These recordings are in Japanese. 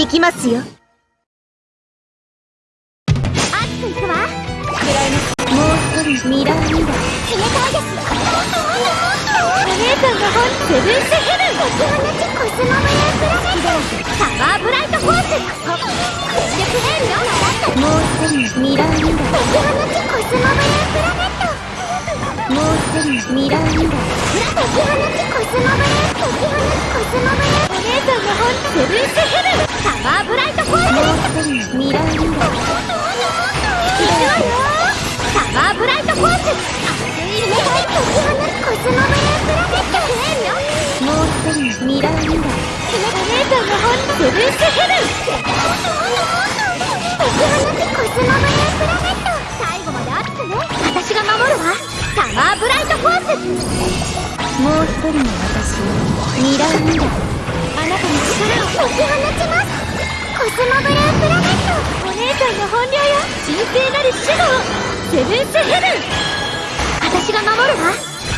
行きますよ。熱くいくわ食らいますもう一人ミラーミラー冷たいですお姉さんが本セブンスヘブン解き放ちコスモブループラネットパワーブライトフォース全力変量習ったもう一人ミラーミラー解き放ちコスモブループラネットもう一人ミラーミラー解き放ちコスモブルー解き放ちコスモブルーお姉さんが本セブンスヘブンワーブライトフォースもう一人ミラーミラーいくわよパワーブライトフォース冷たい解き放ちコスモブループラネット変量もう一人ミラーミラーお姉さんが本セブンスヘブン解き放ちコスモブループラネット最後まで熱くね私が守るわパワーブライトフォースもう一人の私ミラーミラーあなたの力を解き放ちスモブループラネットお姉さんの本領よ。神聖なる守護をセブンスヘブン私が守るわ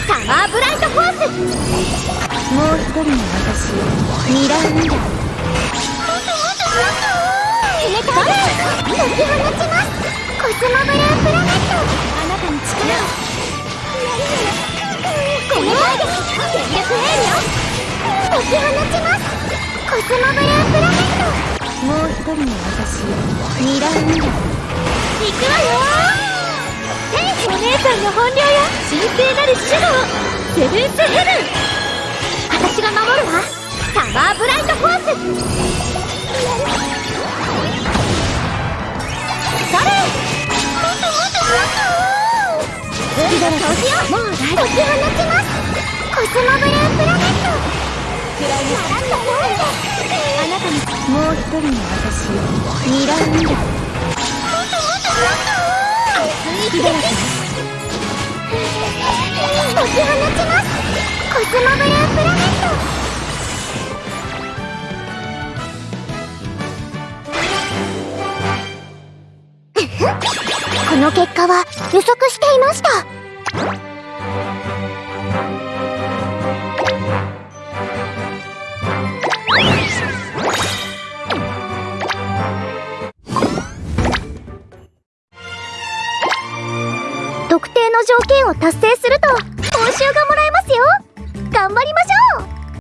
パワーブライトフォースもう一人の私ミラーミラーもっともっともっと冷たい解き放ちます。コスモブループラネットあなたに力をごめんなさいで全力変量解き放ちます。コスモブループラネットもう一人の私ミラーミラーいくわよお姉さんの本領よ神聖なる守護をセブンスヘブン私が守るわパワーブライトフォースそれそうしようもう大解き放ちますコスモブループラネットくらいに習ったよあなたにもう一人の私ミラーミラー熱い火だらけ解き放ちますコスモブループラネットこの結果は予測していました定の条件を達成すると報酬がもらえますよ。頑張りましょう。